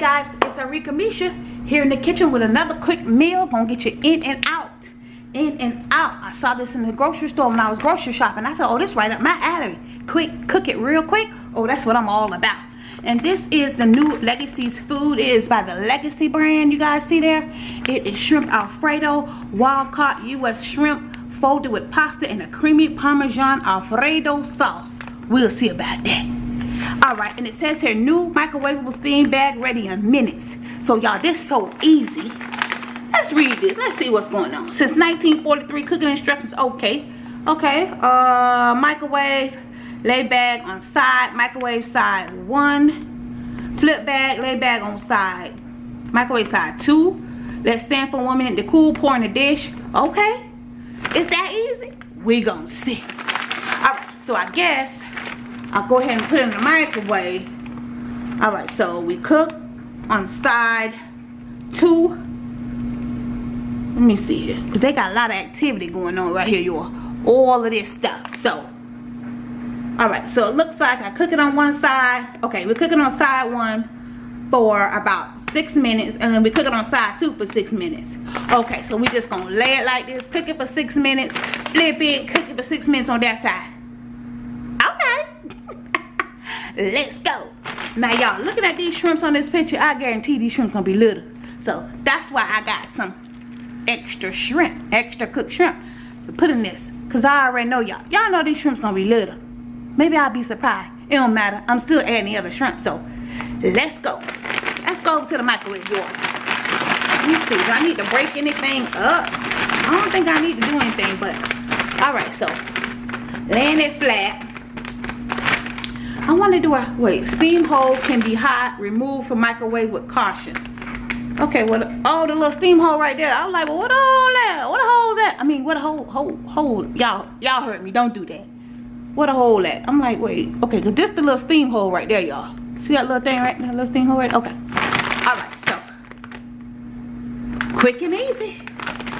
guys, it's Arika Misha here in the kitchen with another quick meal. Gonna get you in and out. In and out. I saw this in the grocery store when I was grocery shopping. I thought, oh, this right up my alley. Quick, cook it real quick. Oh, that's what I'm all about. And this is the new Legacy's food. It is by the Legacy brand. You guys see there? It is shrimp alfredo, wild caught U.S. shrimp folded with pasta and a creamy Parmesan alfredo sauce. We'll see about that all right and it says here new microwavable steam bag ready in minutes. So y'all this so easy. Let's read this. Let's see what's going on. Since 1943 cooking instructions okay. Okay uh microwave lay bag on side microwave side one flip bag lay bag on side microwave side two. Let stand for one minute to cool pour in the dish okay. It's that easy? We gonna see. All right so i guess I'll go ahead and put it in the microwave. All right, so we cook on side two. Let me see here, because they got a lot of activity going on right here, y'all. All of this stuff. So, all right, so it looks like I cook it on one side. Okay, we're cooking on side one for about six minutes, and then we cook it on side two for six minutes. Okay, so we just gonna lay it like this, cook it for six minutes, flip it, cook it for six minutes on that side let's go. Now y'all looking at these shrimps on this picture. I guarantee these shrimps gonna be little. So that's why i got some extra shrimp extra cooked shrimp to put in this. Because i already know y'all. Y'all know these shrimps gonna be little. Maybe i'll be surprised. It don't matter. I'm still adding the other shrimp so let's go. Let's go over to the microwave door let me see. Do i need to break anything up? I don't think i need to do anything but all right so laying it flat I want to do a, wait, steam hole can be hot, removed from microwave with caution. Okay, well, oh, the little steam hole right there. I was like, well, what a hole that? What a hole that? I mean, what a hole, hole, hole. Y'all, y'all heard me. Don't do that. What a hole that? I'm like, wait, okay, because this the little steam hole right there, y'all. See that little thing right there? Little steam hole right Okay. All right, so. Quick and easy.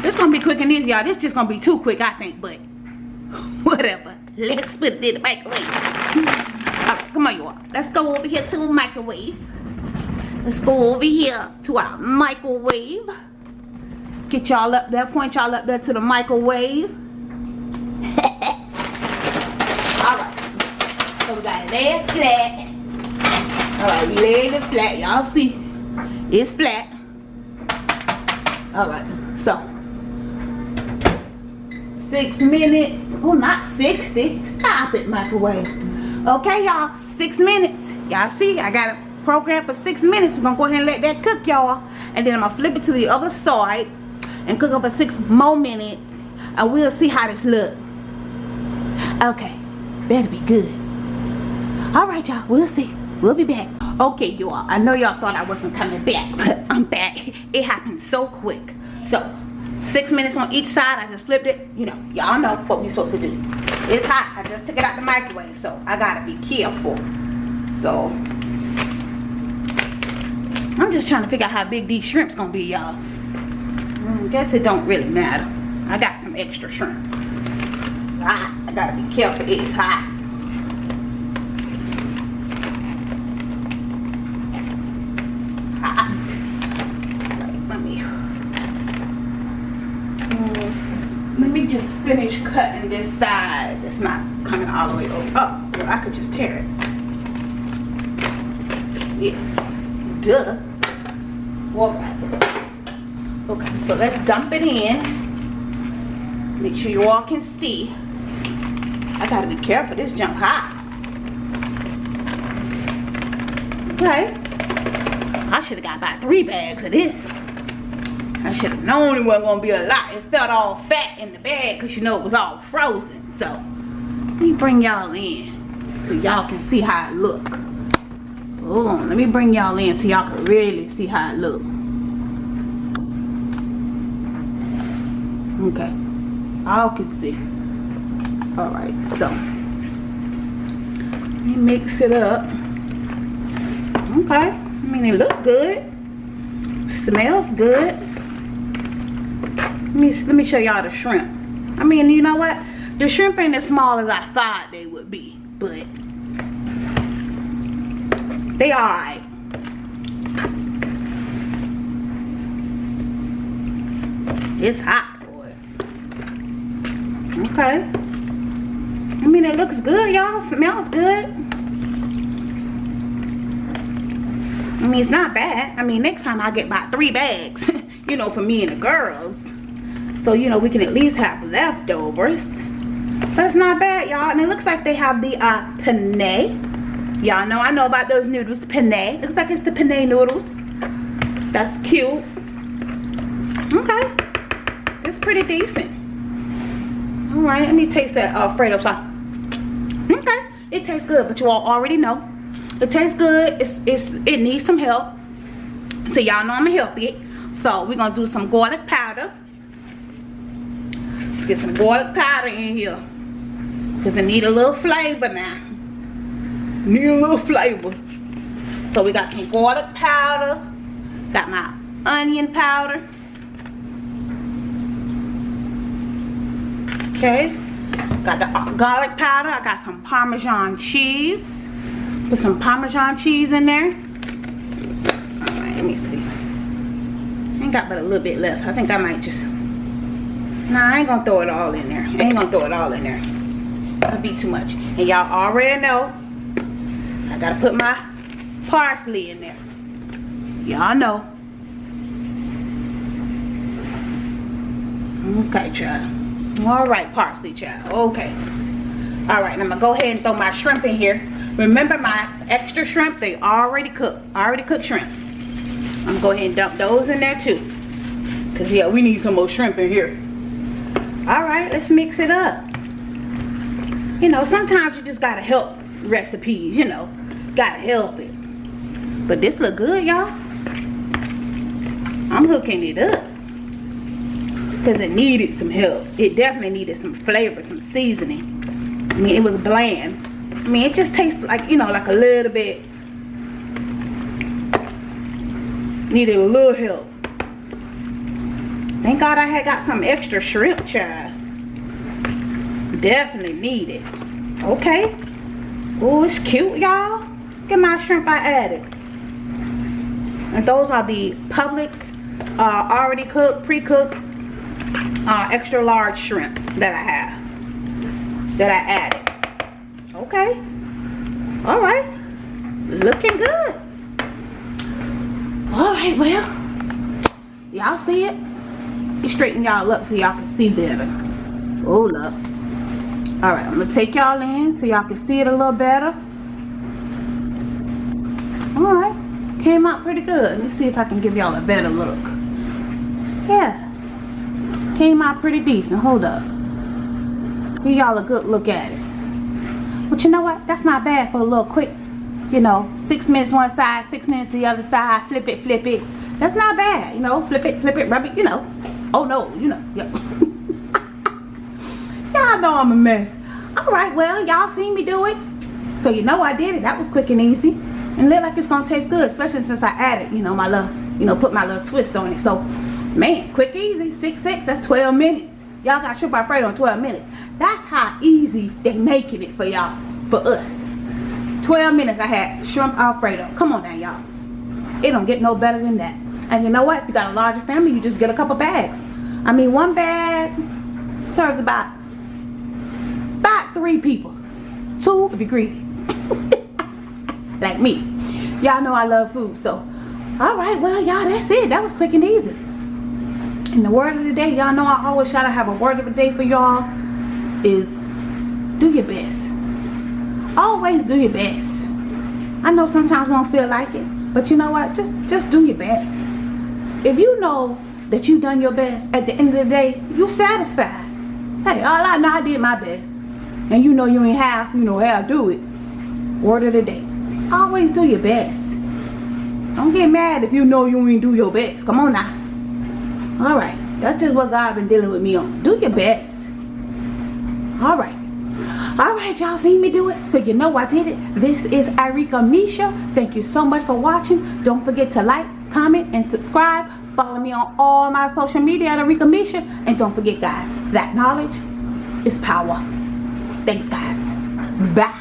This going to be quick and easy, y'all. This just to be too quick, I think, but whatever. Let's put it in the microwave come on y'all. Let's go over here to the microwave. Let's go over here to our microwave. Get y'all up there. Point y'all up there to the microwave. All right. So we got it flat. All right we laid it flat. Y'all see? It's flat. All right. So six minutes. Oh not 60 stop it microwave. Okay y'all six minutes. Y'all see i got a program for six minutes. We're gonna go ahead and let that cook y'all. And then i'm gonna flip it to the other side and cook it for six more minutes. And we'll see how this look. Okay better be good. All right y'all we'll see. We'll be back. Okay y'all i know y'all thought i wasn't coming back but i'm back. It happened so quick. So six minutes on each side i just flipped it. You know y'all know what we're supposed to do it's hot. I just took it out the microwave so i gotta be careful. So i'm just trying to figure out how big these shrimps gonna be y'all. I guess it don't really matter. I got some extra shrimp. Hot. i gotta be careful. It's hot just finish cutting this side that's not coming all the way over. Oh, well, I could just tear it. Yeah. Duh. All right. Okay, so let's dump it in. Make sure you all can see. I gotta be careful, this junk hot. Okay. I should have got about three bags of this. I should have known it wasn't gonna be a lot. It felt all fat in the bag because you know it was all frozen. So let me bring y'all in so y'all can see how it look. Hold on, let me bring y'all in so y'all can really see how it look. Okay, all can see. All right, so let me mix it up. Okay, I mean it look good. Smells good me let me show y'all the shrimp. I mean you know what? The shrimp ain't as small as i thought they would be but they all right. It's hot boy. Okay. I mean it looks good y'all. Smells good. I mean, it's not bad. I mean, next time I get about three bags, you know, for me and the girls. So, you know, we can at least have leftovers. It's not bad, y'all. And it looks like they have the uh, penne. Y'all know I know about those noodles. Penne. Looks like it's the penne noodles. That's cute. Okay. It's pretty decent. Alright, let me taste that Alfredo sauce. Okay. It tastes good, but you all already know. It tastes good. It's, it's, it needs some help. So y'all know I'm going to help it. So we're going to do some garlic powder. Let's get some garlic powder in here. Because it need a little flavor now. Need a little flavor. So we got some garlic powder. Got my onion powder. Okay. Got the garlic powder. I got some Parmesan cheese. Put some Parmesan cheese in there. Alright, let me see. I ain't got but a little bit left. I think I might just... Nah, I ain't gonna throw it all in there. I ain't gonna throw it all in there. That'd be too much. And y'all already know I gotta put my parsley in there. Y'all know. Okay, child. Alright, parsley, child. Okay. Alright, I'm gonna go ahead and throw my shrimp in here. Remember my extra shrimp, they already cooked. Already cooked shrimp. I'm gonna go ahead and dump those in there too. Cause yeah, we need some more shrimp in here. Alright, let's mix it up you know, sometimes you just gotta help recipes, you know. Gotta help it. But this look good, y'all. I'm hooking it up. Because it needed some help. It definitely needed some flavor, some seasoning. I mean, it was bland. I mean, it just tastes like, you know, like a little bit. Needed a little help. Thank God I had got some extra shrimp, child definitely need it. Okay. Oh, it's cute, y'all. At my shrimp I added. And those are the Publix uh, already cooked, pre-cooked, uh, extra large shrimp that I have. That I added. Okay. Alright. Looking good. Alright, well. Y'all see it? Straighten y'all up so y'all can see better. Hold up all right i'm gonna take y'all in so y'all can see it a little better. All right came out pretty good. Let me see if i can give y'all a better look. Yeah came out pretty decent. Hold up. Give y'all a good look at it. But you know what? That's not bad for a little quick you know six minutes one side six minutes the other side flip it flip it. That's not bad you know flip it flip it rub it you know. Oh no you know yeah. Y'all know i'm a mess. All right well y'all seen me do it. So you know i did it. That was quick and easy. And look like it's gonna taste good especially since i added you know my little you know put my little twist on it. So man quick easy six six that's 12 minutes. Y'all got shrimp alfredo in 12 minutes. That's how easy they making it for y'all for us. 12 minutes i had shrimp alfredo come on now y'all. It don't get no better than that. And you know what? If you got a larger family you just get a couple bags. I mean one bag serves about three people. Two if you're greedy. like me. Y'all know I love food. So, alright, well, y'all, that's it. That was quick and easy. And the word of the day, y'all know I always try to have a word of the day for y'all is do your best. Always do your best. I know sometimes we don't feel like it, but you know what? Just just do your best. If you know that you've done your best, at the end of the day, you're satisfied. Hey, all I know, I did my best and you know you ain't half, you know how to do it. Word of the day. Always do your best. Don't get mad if you know you ain't do your best. Come on now. Alright. That's just what God been dealing with me on. Do your best. Alright. Alright, y'all seen me do it. So you know I did it. This is Irika Misha. Thank you so much for watching. Don't forget to like, comment, and subscribe. Follow me on all my social media at Arika Misha. And don't forget, guys, that knowledge is power. Thanks, guys. Bye.